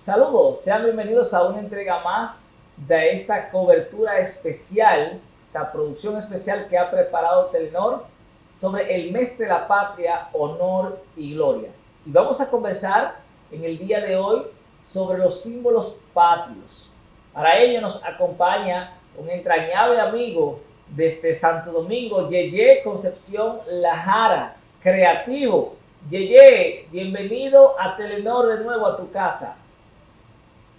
Saludos, sean bienvenidos a una entrega más de esta cobertura especial, esta producción especial que ha preparado Telenor sobre el mes de la patria, honor y gloria. Y vamos a conversar en el día de hoy sobre los símbolos patrios. Para ello nos acompaña un entrañable amigo desde Santo Domingo, Yeye Concepción Lajara, creativo. Yeye, bienvenido a Telenor de nuevo a tu casa.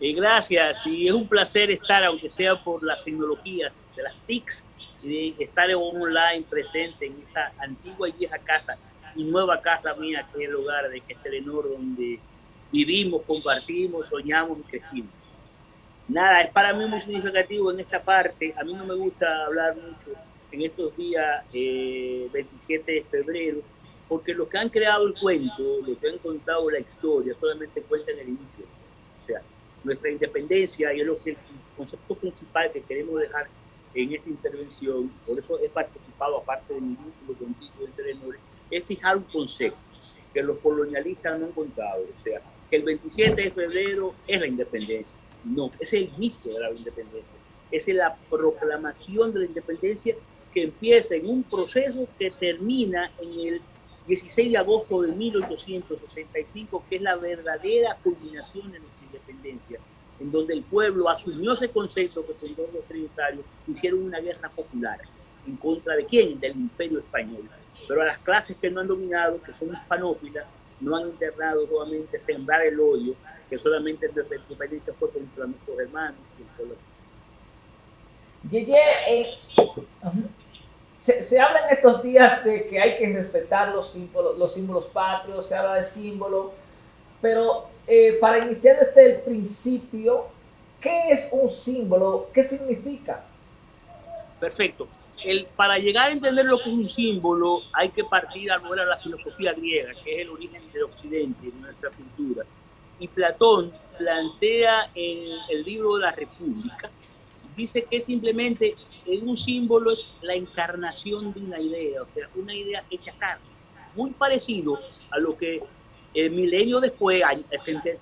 Eh, gracias, y es un placer estar, aunque sea por las tecnologías de las TICs, y de estar online presente en esa antigua y vieja casa y nueva casa mía, que es el hogar de que Telenor, donde vivimos, compartimos, soñamos y crecimos. Nada, es para mí muy significativo en esta parte. A mí no me gusta hablar mucho en estos días, 27 eh, de febrero, porque los que han creado el cuento, los que han contado la historia, solamente cuentan el inicio. Nuestra independencia, y es lo que el concepto principal que queremos dejar en esta intervención, por eso he participado, aparte de mi vínculo contigo en Telenor, es fijar un concepto que los colonialistas no han contado. O sea, que el 27 de febrero es la independencia. No, es el inicio de la independencia. Es la proclamación de la independencia que empieza en un proceso que termina en el 16 de agosto de 1865, que es la verdadera culminación de nuestra independencia, en donde el pueblo asumió ese concepto que fundó los trinitarios, hicieron una guerra popular. ¿En contra de quién? Del imperio español. Pero a las clases que no han dominado, que son hispanófilas, no han internado nuevamente sembrar el odio, que solamente la independencia fue contra nuestros hermanos Yeye, eh, se, habla en estos días de que hay que respetar los símbolos, los símbolos patrios, se habla de símbolos, pero eh, para iniciar desde el principio, ¿qué es un símbolo? ¿Qué significa? Perfecto. El, para llegar a entender lo que es un símbolo, hay que partir a de la filosofía griega, que es el origen del occidente, de nuestra cultura. Y Platón plantea en el libro de la República, dice que simplemente un símbolo es la encarnación de una idea, o sea, una idea hecha carne. Muy parecido a lo que el milenio después,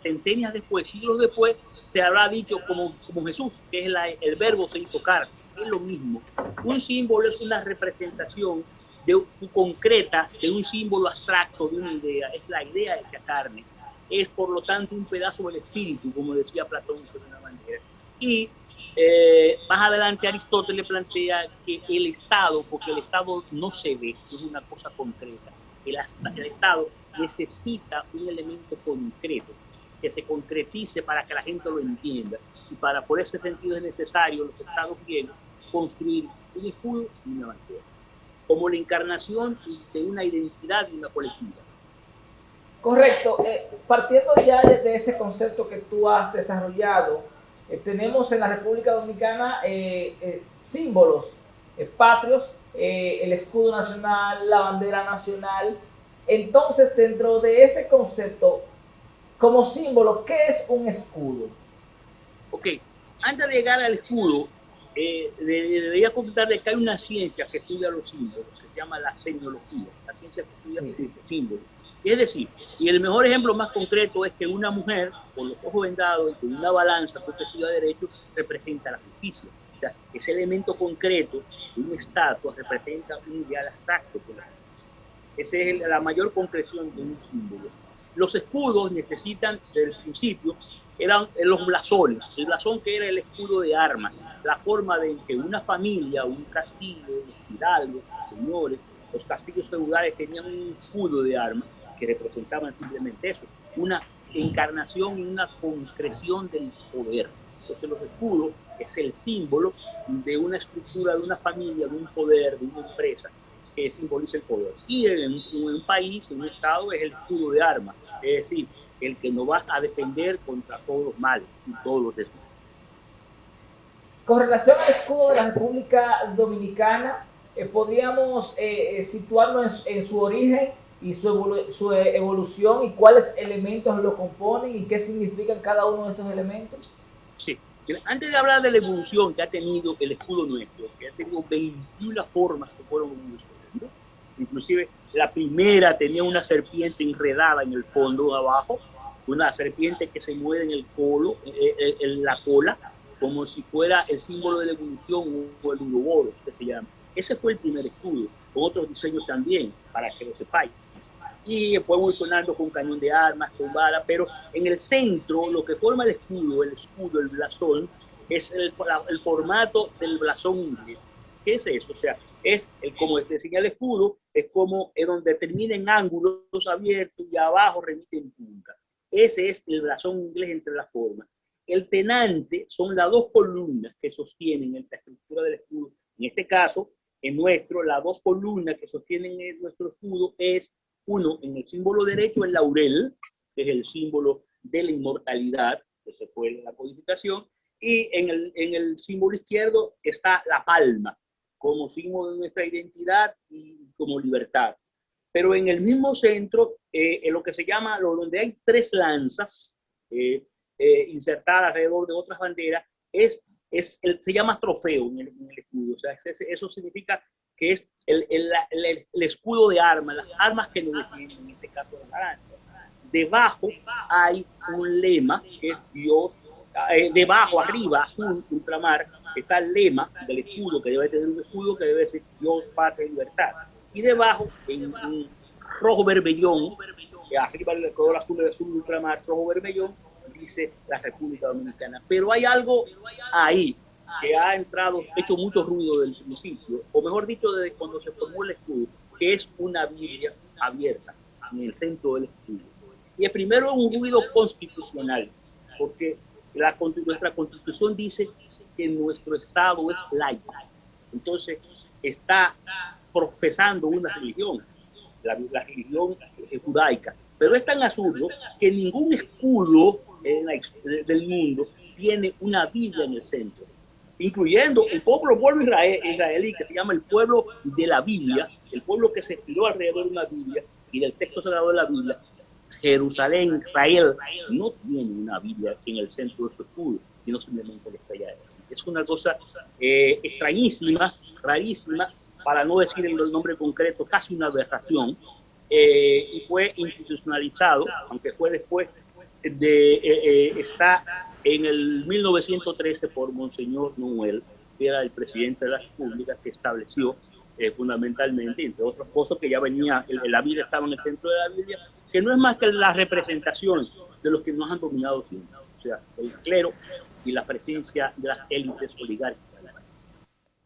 centenias después, siglos después, se habrá dicho como, como Jesús, que es el verbo se hizo carne. Es lo mismo. Un símbolo es una representación de, concreta de un símbolo abstracto, de una idea. Es la idea hecha carne. Es, por lo tanto, un pedazo del espíritu, como decía Platón de una manera. Y eh, más adelante Aristóteles plantea que el Estado, porque el Estado no se ve, es una cosa concreta. El, Estado necesita un elemento concreto que se concretice para que la gente lo entienda. Y para por ese sentido es necesario los estados griegos construir un escudo y una bandera, como la encarnación de una identidad y una colectiva. Correcto. Eh, partiendo ya de, ese concepto que tú has desarrollado, eh, tenemos en la República Dominicana eh, símbolos patrios, el escudo nacional, la bandera nacional, entonces, dentro de ese concepto, como símbolo, ¿qué es un escudo? Ok, antes de llegar al escudo, eh, debería comentarle que hay una ciencia que estudia los símbolos, que se llama la semiología, la ciencia que estudia los símbolos. Es decir, y el mejor ejemplo más concreto es que una mujer con los ojos vendados y con una balanza perspectiva de derecho representa la justicia. O sea, ese elemento concreto de una estatua representa un ideal abstracto la esa es la mayor concreción de un símbolo. Los escudos necesitan, desde el principio, eran los blasones. El blasón que era el escudo de armas, la forma de que una familia, un castillo, los hidalgos, los señores, los castillos feudales tenían un escudo de armas que representaban simplemente eso, una encarnación y una concreción del poder. Entonces los escudos es el símbolo de una estructura, de una familia, de un poder, de una empresa que simboliza el poder. Y en, un país, en un estado, es el escudo de armas, es decir, el que nos va a defender contra todos los males y todos los desmanes. Con relación al escudo de la República Dominicana, eh, podríamos eh, eh, situarnos en, su origen y su, su, evolución y cuáles elementos lo componen y qué significan cada uno de estos elementos? Sí. Antes de hablar de la evolución que ha tenido el escudo nuestro, que ha tenido 21 formas que fueron evolucionando, Inclusive la primera tenía una serpiente enredada en el fondo abajo, una serpiente que se mueve en el colo, eh, eh, en la cola, como si fuera el símbolo de la evolución o el uroboros, que se llama. Ese fue el primer escudo, con otros diseños también, para que lo sepáis. Y fue evolucionando con cañón de armas, con bala, pero en el centro, lo que forma el escudo, el escudo, el blasón, es el, el formato del blasón inglés. ¿Qué es eso? O sea, es el, como este señal escudo, es como es donde termina en ángulos abiertos y abajo remite en punta. Ese es el blasón inglés entre las formas. El tenante son las dos columnas que sostienen la estructura del escudo. En este caso, en nuestro, las dos columnas que sostienen nuestro escudo es, uno, en el símbolo derecho, el laurel, que es el símbolo de la inmortalidad, que se fue la codificación, y en el, en el símbolo izquierdo está la palma, como símbolo de nuestra identidad y como libertad. Pero en el mismo centro, eh, en lo que se llama, donde hay tres lanzas eh, eh, insertadas alrededor de otras banderas, es, es el, se llama trofeo en el, escudo. O sea, eso significa que es el, el, el, escudo de armas, las armas que nos defienden, en este caso las lanzas. Debajo hay un lema que es Dios, debajo, arriba, azul, ultramar, está el lema del escudo, que debe tener un escudo que debe ser Dios, patria y libertad. Y debajo, en un rojo berbellón, arriba el color azul del azul ultramar, rojo berbellón, dice la República Dominicana. Pero hay algo ahí que ha entrado, hecho mucho ruido del principio, o mejor dicho, desde cuando se formó el escudo, que es una Biblia abierta en el centro del escudo. Y el primero es un ruido constitucional, porque la, nuestra constitución dice que nuestro Estado es laico. Entonces, está profesando una religión, la, religión judaica. Pero es tan absurdo que ningún escudo del mundo tiene una Biblia en el centro, incluyendo el pueblo, pueblo israelí, que se llama el pueblo de la Biblia, el pueblo que se estiró alrededor de una Biblia y del texto sagrado de la Biblia. Jerusalén, Israel, no tiene una Biblia en el centro de su escudo, sino simplemente está allá. Es una cosa eh, extrañísima, rarísima, para no decir el nombre concreto, casi una aberración, eh, y fue institucionalizado, aunque fue después de, eh, está en el 1913 por Monseñor Noel, que era el presidente de la República, que estableció fundamentalmente, entre otras cosas, que ya venía, la Biblia estaba en el centro de la Biblia, que no es más que la representación de los que nos han dominado siempre, o sea, el clero y la presencia de las élites oligárquicas.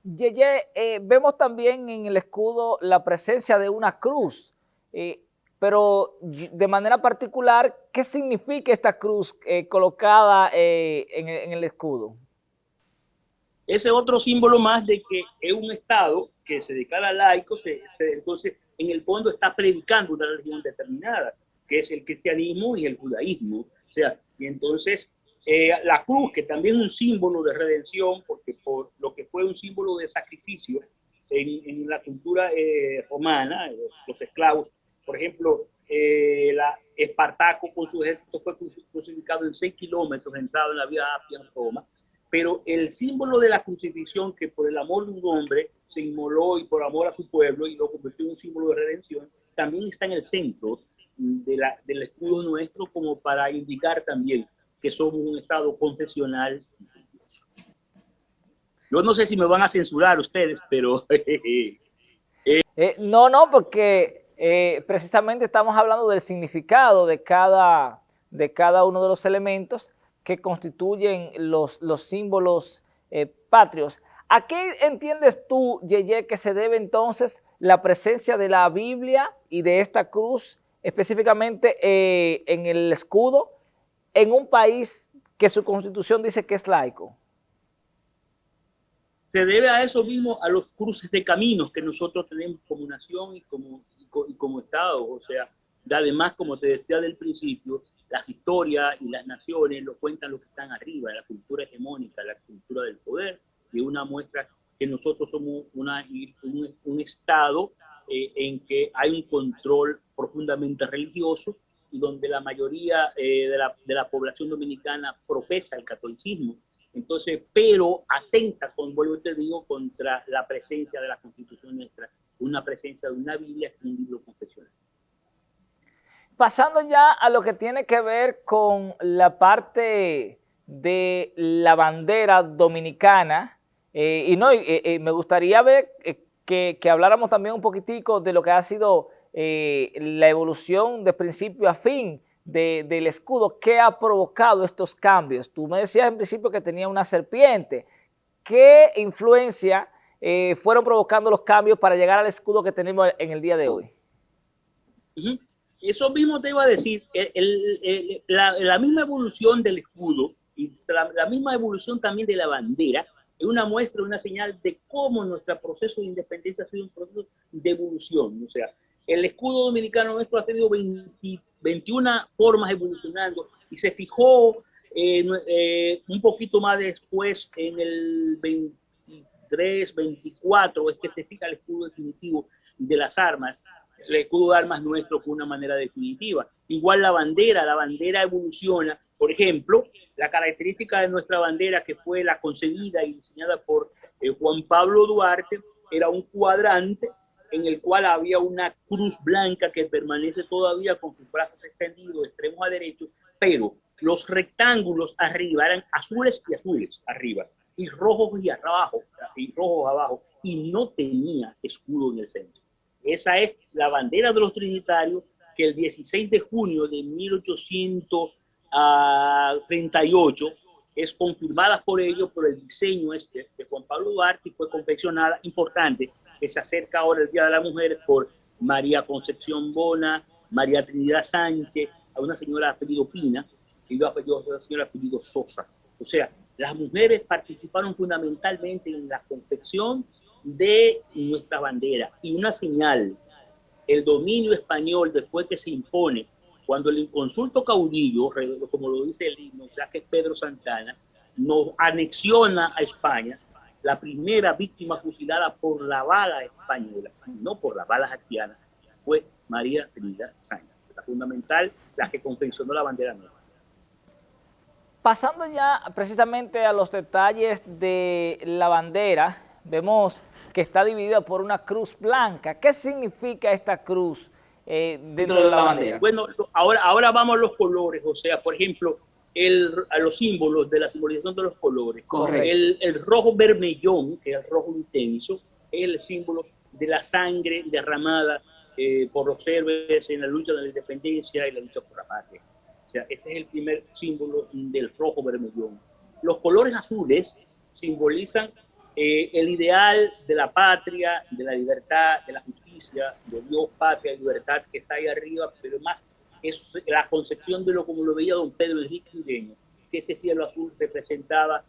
Yeye, eh, vemos también en el escudo la presencia de una cruz, eh, pero de manera particular, ¿qué significa esta cruz eh, colocada en, el escudo? Ese otro símbolo más de que es un Estado que se declara laico, entonces en el fondo está predicando una religión determinada, que es el cristianismo y el judaísmo. O sea, y entonces eh, la cruz, que también es un símbolo de redención, porque por lo que fue un símbolo de sacrificio en, la cultura eh, romana, eh, los esclavos, por ejemplo, la Espartaco con su ejército fue crucificado en 6 kilómetros, entrado en la vía Apia en Roma, pero el símbolo de la crucifixión, que por el amor de un hombre se inmoló y por amor a su pueblo y lo convirtió en un símbolo de redención, también está en el centro de la, del escudo nuestro como para indicar también que somos un Estado confesional. Yo no sé si me van a censurar ustedes, pero... Eh, no, no, porque eh, precisamente estamos hablando del significado de cada, de cada uno de los elementos que constituyen los, los símbolos eh, patrios. ¿A qué entiendes tú, Yeye, que se debe entonces la presencia de la Biblia y de esta cruz, específicamente en el escudo, en un país que su constitución dice que es laico? Se debe a eso mismo, a los cruces de caminos que nosotros tenemos como nación y como, como Estado. O sea, además, como te decía del principio, las historias y las naciones lo cuentan los que están arriba, la cultura hegemónica, la cultura del poder, y una muestra que nosotros somos una, un, un Estado eh, en que hay un control profundamente religioso y donde la mayoría eh, de, la, de, la, población dominicana profesa el catolicismo. Entonces, pero atenta, con, vuelvo te digo, contra la presencia de la Constitución nuestra, una presencia de una Biblia que un libro confesional. Pasando ya a lo que tiene que ver con la parte de la bandera dominicana, eh, y no, eh, eh, me gustaría ver que, habláramos también un poquitico de lo que ha sido la evolución de principio a fin del escudo, ¿qué ha provocado estos cambios? Tú me decías en principio que tenía una serpiente, ¿qué influencia fueron provocando los cambios para llegar al escudo que tenemos en el día de hoy? Eso mismo te iba a decir, la, misma evolución del escudo y la, misma evolución también de la bandera es una muestra, una señal de cómo nuestro proceso de independencia ha sido un proceso de evolución. O sea, el escudo dominicano nuestro ha tenido 21 formas evolucionando y se fijó eh, un poquito más después, en el 23, 24, es que se fija el escudo definitivo de las armas el escudo de armas nuestro con una manera definitiva. Igual la bandera, la bandera evoluciona. Por ejemplo, la característica de nuestra bandera, que fue la concebida y diseñada por eh, Juan Pablo Duarte, era un cuadrante en el cual había una cruz blanca que permanece todavía con sus brazos extendidos, extremos a derecho, pero los rectángulos arriba eran azules y azules arriba, y rojos y abajo, y rojos abajo, y no tenía escudo en el centro. Esa es la bandera de los trinitarios que el 16 de junio de 1838 es confirmada por ellos por el diseño este de Juan Pablo Duarte y fue confeccionada, importante, que se acerca ahora el Día de la Mujer por María Concepción Bona, María Trinidad Sánchez, a una señora apellido Pina y a una señora apellido Sosa. O sea, las mujeres participaron fundamentalmente en la confección de nuestra bandera y una señal, el dominio español después que se impone, cuando el inconsulto caudillo, como lo dice el himno, ya que Pedro Santana, nos anexiona a España, la primera víctima fusilada por la bala española, no por la bala haitiana, fue María Trinidad Sánchez, la fundamental, la que confeccionó la bandera nueva. Pasando ya precisamente a los detalles de la bandera, vemos que está dividida por una cruz blanca. ¿Qué significa esta cruz eh, dentro de la bandera? Bueno, ahora, ahora vamos a los colores, o sea, por ejemplo, el, a los símbolos de la simbolización de los colores. El, el, rojo vermellón, que es el rojo intenso, es el símbolo de la sangre derramada eh, por los héroes en la lucha de la independencia y la lucha por la patria. Ese es el primer símbolo del rojo vermellón. Los colores azules simbolizan eh, el ideal de la patria, de la libertad, de la justicia, de Dios, patria libertad que está ahí arriba, pero más es la concepción de lo como lo veía don Pedro Enrique Ureña, que ese cielo azul representaba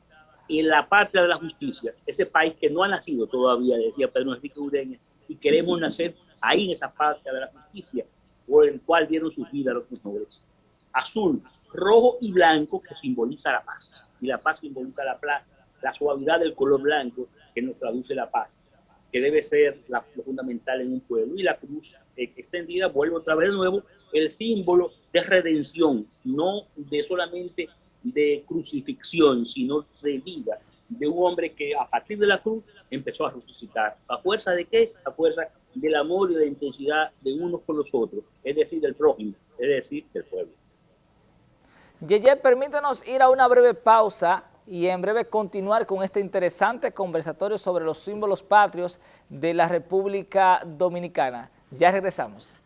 en la patria de la justicia, ese país que no ha nacido todavía, decía Pedro Enrique Ureña, y queremos nacer ahí en esa patria de la justicia, por el cual dieron sus vidas los mejores. Azul, rojo y blanco que simboliza la paz, y la paz simboliza la plaza la suavidad del color blanco que nos traduce la paz, que debe ser la, lo fundamental en un pueblo. Y la cruz extendida vuelve otra vez de nuevo el símbolo de redención, no de solamente de crucifixión, sino de vida, de un hombre que a partir de la cruz empezó a resucitar. ¿A fuerza de qué? A fuerza del amor y de la intensidad de unos con los otros, es decir, del prójimo, es decir, del pueblo. Yeye, permítanos ir a una breve pausa y en breve continuar con este interesante conversatorio sobre los símbolos patrios de la República Dominicana. Ya regresamos.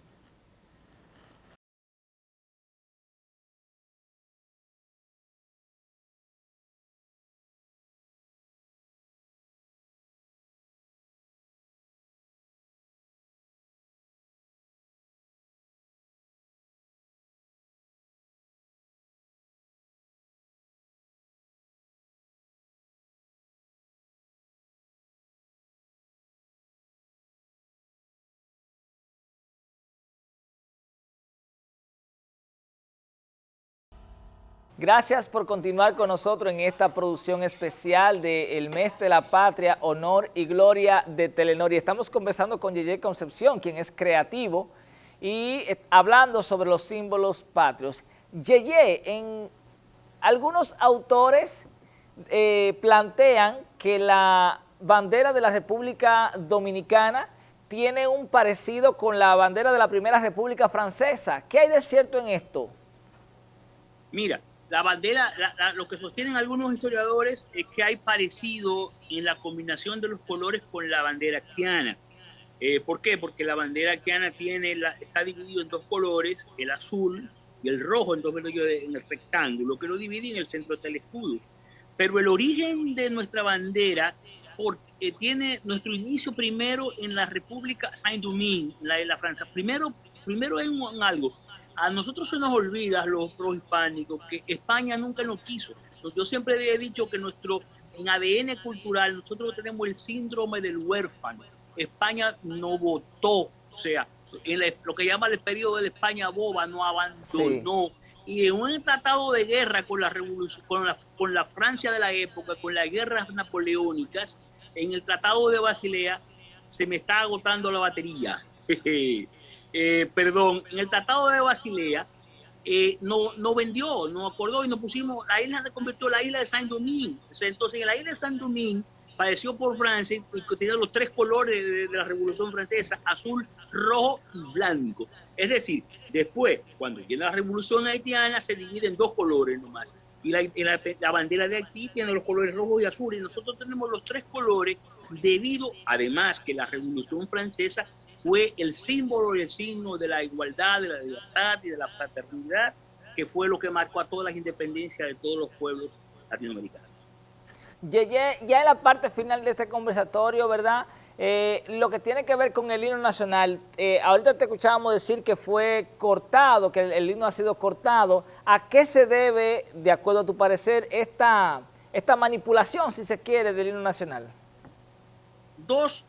Gracias por continuar con nosotros en esta producción especial del Mes de la Patria, Honor y Gloria de Telenor. Y estamos conversando con Yeye Concepción, quien es creativo, y hablando sobre los símbolos patrios. Yeye, en algunos autores eh, plantean que la bandera de la República Dominicana tiene un parecido con la bandera de la Primera República Francesa. ¿Qué hay de cierto en esto? Mira, la bandera, lo que sostienen algunos historiadores es que hay parecido en la combinación de los colores con la bandera haitiana. Eh, ¿Por qué? Porque la bandera haitiana tiene la, está dividido en dos colores, el azul y el rojo en, dos, en el rectángulo, que lo divide en el centro del escudo. Pero el origen de nuestra bandera porque tiene nuestro inicio primero en la República Saint-Domingue, la de la Francia. Primero, primero en, algo. A nosotros se nos olvida, los pro-hispánicos, que España nunca nos quiso. Yo siempre he dicho que nuestro, en ADN cultural, nosotros tenemos el síndrome del huérfano. España no votó, o sea, en lo que llama el periodo de la España boba, no abandonó. Y en un tratado de guerra con la, revolución, con, la, con la Francia de la época, con las guerras napoleónicas, en el Tratado de Basilea se me está agotando la batería. Eh, perdón, en el Tratado de Basilea eh, no, no vendió, no acordó y nos pusimos, la isla se convirtió en la isla de Saint-Domingue. Entonces, en la isla de Saint-Domingue, padeció por Francia y tenía los tres colores de, la Revolución Francesa, azul, rojo y blanco. Es decir, después, cuando viene la Revolución Haitiana, se divide en dos colores nomás y la, bandera de Haití tiene los colores rojo y azul y nosotros tenemos los tres colores debido, además que la Revolución Francesa fue el símbolo y el signo de la igualdad, de la libertad y de la fraternidad, que fue lo que marcó a todas las independencias de todos los pueblos latinoamericanos. Ya, ya en la parte final de este conversatorio, ¿verdad?, eh, lo que tiene que ver con el himno nacional, eh, ahorita te escuchábamos decir que fue cortado, que el, himno ha sido cortado. ¿A qué se debe, de acuerdo a tu parecer, esta, esta manipulación, si se quiere, del himno nacional? Dos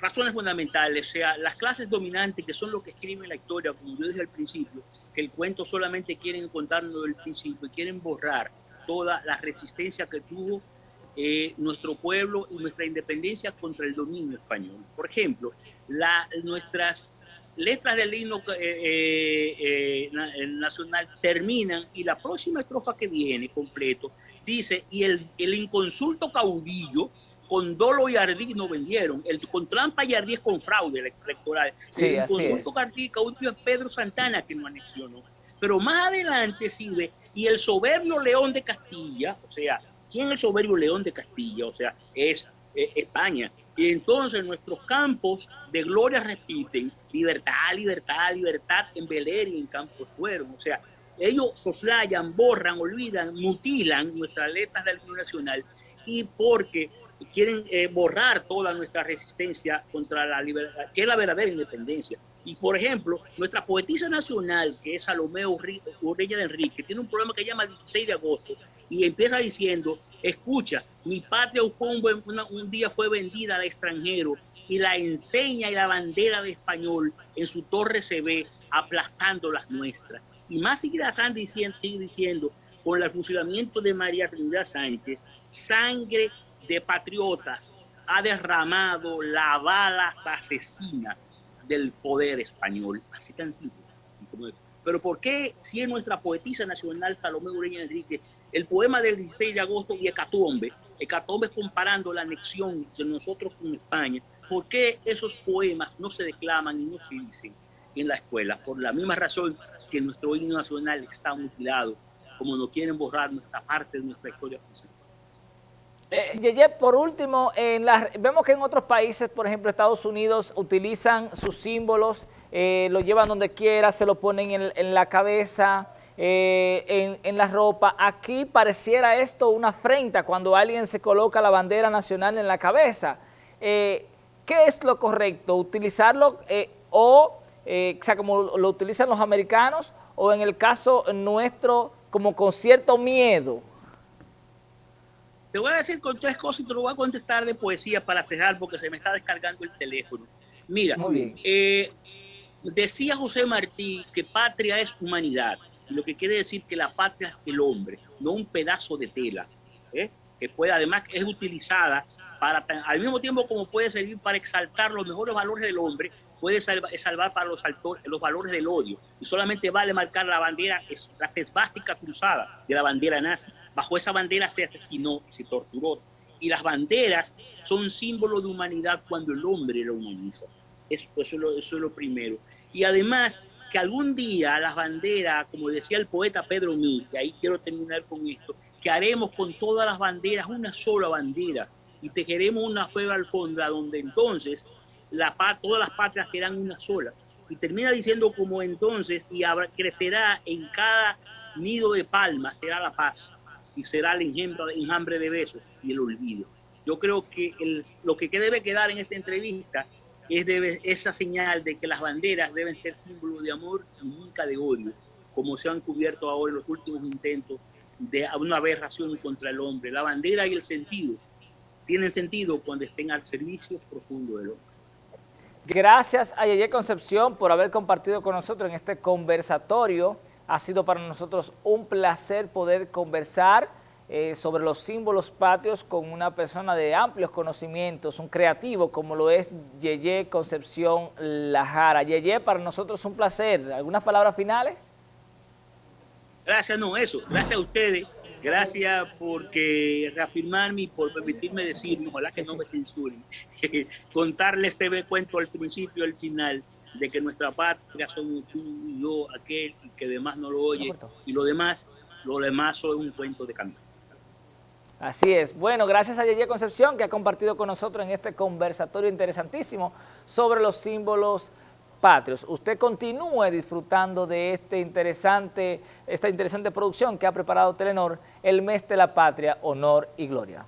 razones fundamentales, o sea, las clases dominantes, que son lo que escriben la historia, como yo dije al principio, que el cuento solamente quieren contarnos del principio y quieren borrar toda la resistencia que tuvo eh, nuestro pueblo y nuestra independencia contra el dominio español. Por ejemplo, la, nuestras letras del himno eh, eh, nacional terminan y la próxima estrofa que viene completo dice, y el, el inconsulto caudillo con dolo y ardid no vendieron, el, con trampa y ardid con fraude electoral. el inconsulto caudillo es Pedro Santana que no anexionó. Pero más adelante sigue, y el soberbio León de Castilla, o sea, ¿Quién es el soberbio león de Castilla? O sea, es eh, España. Y entonces nuestros campos de gloria repiten libertad, libertad, libertad en Beler y en Campos Fueron. O sea, ellos soslayan, borran, olvidan, mutilan nuestras letras del nacional y porque quieren eh, borrar toda nuestra resistencia contra la libertad, que es la verdadera independencia. Y por ejemplo, nuestra poetisa nacional, que es Salomé Urreña de Enrique, tiene un programa que llama 16 de agosto, y empieza diciendo, escucha, mi patria un, día fue vendida al extranjero y la enseña y la bandera de español en su torre se ve aplastando las nuestras. Y más sigue diciendo, sigue diciendo, con el fusilamiento de María Trinidad Sánchez, sangre de patriotas ha derramado la bala asesina del poder español. Así tan simple. Pero ¿por qué si es nuestra poetisa nacional Salomé Ureña Enrique el poema del 16 de agosto y Hecatombe, Hecatombe comparando la anexión de nosotros con España, ¿por qué esos poemas no se declaman y no se dicen en la escuela? Por la misma razón que nuestro himno nacional está mutilado, como no quieren borrar nuestra parte de nuestra historia eh, Yeye, por último, en vemos que en otros países, por ejemplo Estados Unidos, utilizan sus símbolos, eh, lo llevan donde quiera, se lo ponen en, la cabeza, eh, en, la ropa. Aquí pareciera esto una afrenta cuando alguien se coloca la bandera nacional en la cabeza. Eh, ¿Qué es lo correcto? ¿Utilizarlo eh, o, sea, como lo utilizan los americanos o en el caso nuestro como con cierto miedo? Te voy a decir con tres cosas y te lo voy a contestar de poesía para cerrar porque se me está descargando el teléfono. Mira, decía José Martí que patria es humanidad lo que quiere decir que la patria es el hombre, no un pedazo de tela, ¿eh? que puede además es utilizada para, al mismo tiempo como puede servir para exaltar los mejores valores del hombre, puede salvar, salvar para los, los valores del odio. Y solamente vale marcar la bandera, la esvástica cruzada de la bandera nazi. Bajo esa bandera se asesinó, se torturó. Y las banderas son símbolo de humanidad cuando el hombre la humaniza. Eso, eso, es lo, eso es lo primero. Y además, que algún día las banderas, como decía el poeta Pedro Mí, y ahí quiero terminar con esto, que haremos con todas las banderas una sola bandera y tejeremos una fuego alfombra donde entonces la, todas las patrias serán una sola. Y termina diciendo como entonces, y crecerá en cada nido de palmas, será la paz, y será el enjambre, de besos y el olvido. Yo creo que lo que debe quedar en esta entrevista es esa señal de que las banderas deben ser símbolo de amor y nunca de odio, como se han cubierto ahora en los últimos intentos de una aberración contra el hombre. La bandera y el sentido tienen sentido cuando estén al servicio profundo del hombre. Gracias a Yeye Concepción por haber compartido con nosotros en este conversatorio. Ha sido para nosotros un placer poder conversar eh, sobre los símbolos patrios con una persona de amplios conocimientos, un creativo como lo es Yeye Concepción Lajara. Yeye, para nosotros un placer. ¿Algunas palabras finales? Gracias, no, eso. Gracias a ustedes. Gracias porque reafirmarme y por permitirme decir, ojalá que no me censuren, contarles este cuento al principio y al final de que nuestra patria son tú y yo, aquel que demás no lo oye, y lo demás, lo demás son un cuento de canto. Así es. Bueno, gracias a Yeye Concepción que ha compartido con nosotros en este conversatorio interesantísimo sobre los símbolos patrios. Usted continúe disfrutando de este interesante, esta interesante producción que ha preparado Telenor, el mes de la patria, honor y gloria.